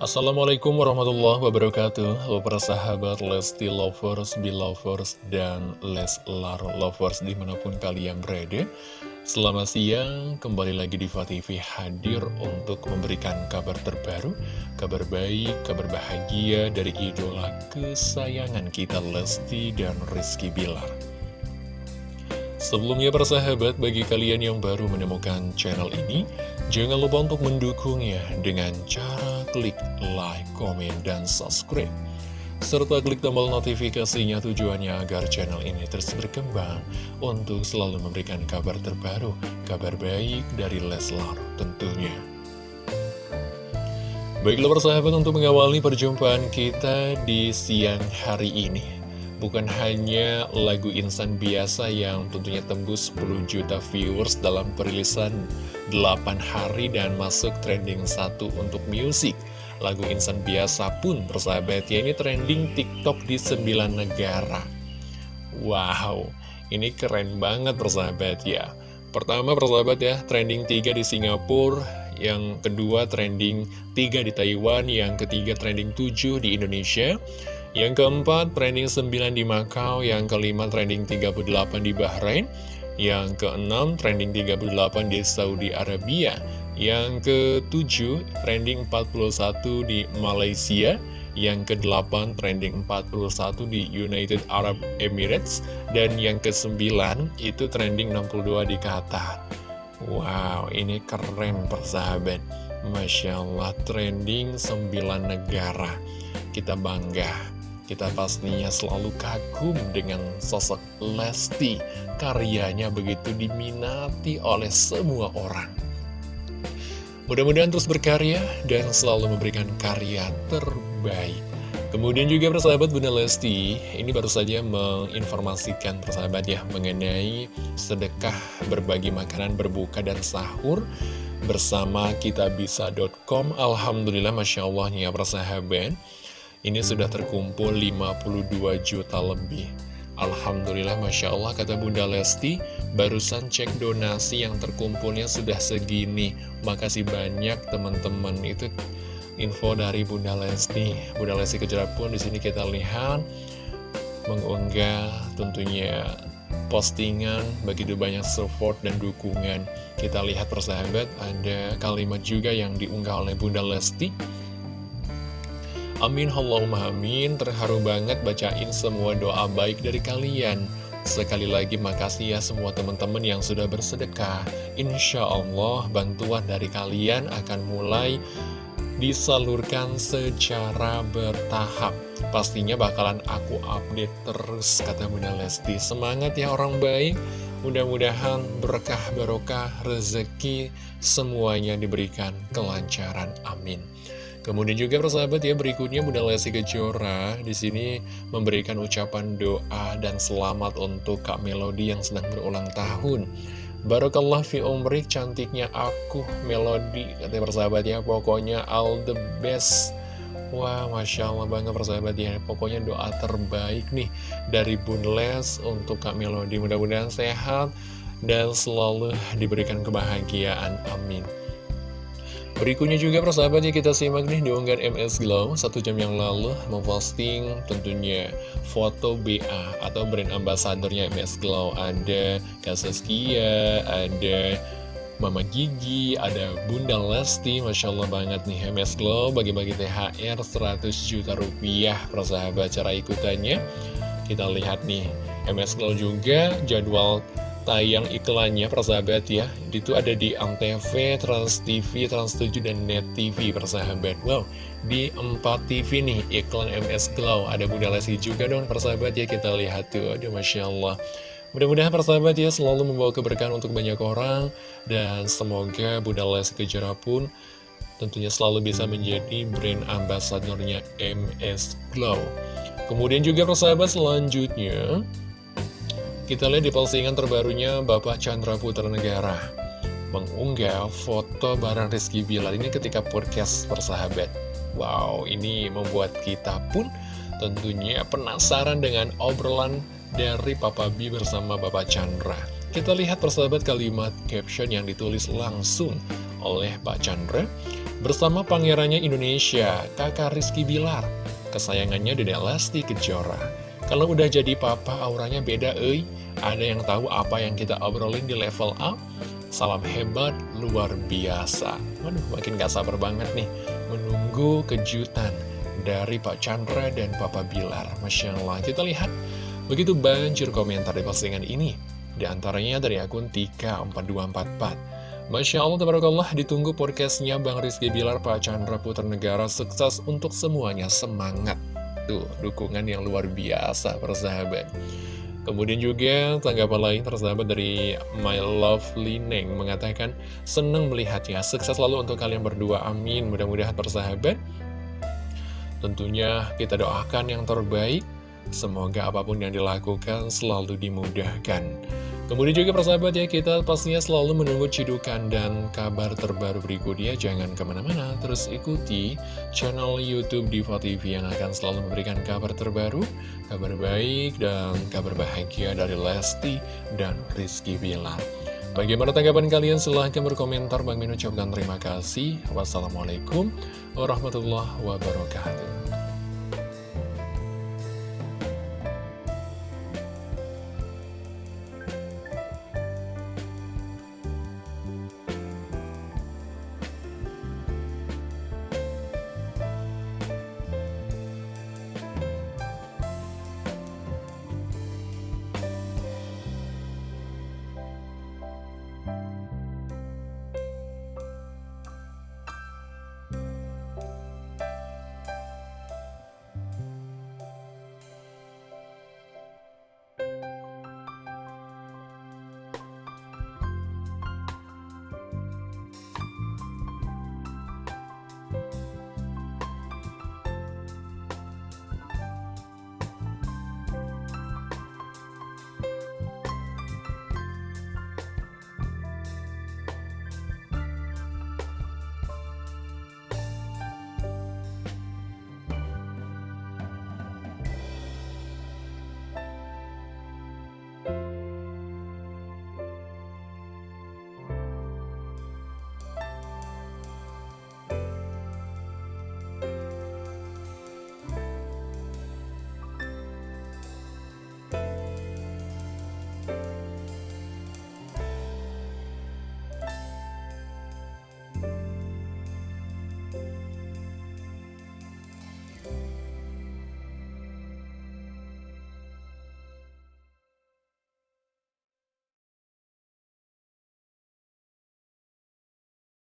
Assalamualaikum warahmatullahi wabarakatuh. Halo para sahabat Lesti Lovers, Belovers, dan Leslar Lovers di mana pun kalian berada. Selamat siang, kembali lagi di TV hadir untuk memberikan kabar terbaru Kabar baik, kabar bahagia dari idola kesayangan kita Lesti dan Rizky Bilar. Sebelumnya para sahabat, bagi kalian yang baru menemukan channel ini, jangan lupa untuk mendukungnya dengan cara klik like, komen, dan subscribe. Serta klik tombol notifikasinya tujuannya agar channel ini terus berkembang untuk selalu memberikan kabar terbaru, kabar baik dari Leslar tentunya. Baiklah persahabat untuk mengawali perjumpaan kita di siang hari ini Bukan hanya lagu insan biasa yang tentunya tembus 10 juta viewers dalam perilisan 8 hari dan masuk trending 1 untuk musik. Lagu insan biasa pun persahabat ya ini trending TikTok di 9 negara. Wow, ini keren banget persahabat ya. Pertama persahabat ya, trending 3 di Singapura, yang kedua trending 3 di Taiwan, yang ketiga trending 7 di Indonesia, yang keempat, trending 9 di Macau. Yang kelima, trending 38 di Bahrain. Yang keenam, trending 38 di Saudi Arabia. Yang ketujuh, trending 41 di Malaysia. Yang kedelapan, trending 41 di United Arab Emirates. Dan yang kesembilan, itu trending 62 di Qatar. Wow, ini keren persahabat. Masya Allah, trending 9 negara. Kita bangga kita pastinya selalu kagum dengan sosok Lesti. Karyanya begitu diminati oleh semua orang. Mudah-mudahan terus berkarya dan selalu memberikan karya terbaik. Kemudian juga persahabat Bunda Lesti, ini baru saja menginformasikan persahabat ya mengenai sedekah berbagi makanan berbuka dan sahur bersama kitabisa.com. Alhamdulillah Masya Allah ya persahabat. Ini sudah terkumpul 52 juta lebih. Alhamdulillah Masya Allah kata Bunda Lesti Barusan cek donasi yang terkumpulnya sudah segini. Makasih banyak teman-teman. Itu info dari Bunda Lesti. Bunda Lesti Kejora pun di sini kita lihat Mengunggah tentunya postingan begitu banyak support dan dukungan. Kita lihat persahabat ada kalimat juga yang diunggah oleh Bunda Lesti Amin Allahumma amin. Terharu banget bacain semua doa baik dari kalian. Sekali lagi makasih ya semua teman-teman yang sudah bersedekah. Insya Allah bantuan dari kalian akan mulai disalurkan secara bertahap. Pastinya bakalan aku update terus kata Bunda Lesti. Semangat ya orang baik. Mudah-mudahan berkah barokah rezeki semuanya diberikan kelancaran. Amin Kemudian juga persahabat ya berikutnya Bunda Lesti Kejora di sini memberikan ucapan doa dan selamat untuk Kak Melody yang sedang berulang tahun. Barakallah fi umrik cantiknya aku Melody katanya persahabat ya. Pokoknya all the best. Wah Masya Allah banget persahabat ya. Pokoknya doa terbaik nih Dari Bun Les untuk Kak Melody. Mudah-mudahan sehat Dan selalu diberikan kebahagiaan. Amin Berikutnya juga persahabatnya kita simak nih di unggahan MS Glow. Satu jam yang lalu memposting tentunya foto BA atau brand ambassadornya MS Glow. Ada Kasaskia, ada Mama Gigi, ada Bunda Lesti Masya Allah banget nih MS Glow. Bagi-bagi THR 100 juta rupiah persahabat cara ikutannya. Kita lihat nih MS Glow juga jadwal tayang iklannya persahabat ya. Itu ada di Antv, Trans TV, Trans 7, dan Net TV persahabat. Wow, di 4 TV nih iklan MS Glow Ada Bunda Lesti juga dong persahabat ya Kita lihat tuh, aduh Masya Allah. Mudah-mudahan persahabat ya selalu membawa keberkahan untuk banyak orang Dan semoga Bunda Lesti Kejora pun tentunya selalu bisa menjadi brand ambasadornya MS Glow Kemudian juga persahabat selanjutnya kita lihat di postingan terbarunya Bapak Chandra Putra Negara mengunggah foto barang Rizky Bilar ini ketika podcast persahabat. Wow, ini membuat kita pun tentunya penasaran dengan obrolan dari Papa B bersama Bapak Chandra. Kita lihat persahabat kalimat caption yang ditulis langsung oleh Pak Chandra. Bersama pangerannya Indonesia, kakak Rizky Bilar Kesayangannya Dedek Lesti Kejora Kalau udah jadi papa auranya beda eh Ada yang tahu apa yang kita obrolin di level up? Salam hebat, luar biasa. Waduh, makin gak sabar banget nih. Menunggu kejutan dari Pak Chandra dan Papa Bilar. Masya Allah, kita lihat. Begitu banjir komentar di postingan ini. Di antaranya dari akun Tika 4244 Masya Allah, tabarakallah, ditunggu podcastnya Bang Rizky Bilar, Pak Chandra Putra Negara, sukses untuk semuanya, semangat. Tuh, dukungan yang luar biasa, persahabat. Kemudian juga tanggapan lain tersahabat dari My Lovely Neng mengatakan, senang melihatnya, sukses selalu untuk kalian berdua, amin. Mudah-mudahan persahabat, tentunya kita doakan yang terbaik, semoga apa pun yang dilakukan selalu dimudahkan. Kemudian juga persahabat ya, kita pastinya selalu menunggu cidukan dan kabar terbaru berikutnya. Jangan ke mana-mana, terus ikuti channel Youtube Diva TV yang akan selalu memberikan kabar terbaru, kabar baik, dan kabar bahagia dari Lesti dan Rizky Bilar. Bagaimana tanggapan kalian? Silahkan berkomentar. Bang Min ucapkan terima kasih. Wassalamualaikum warahmatullahi wabarakatuh.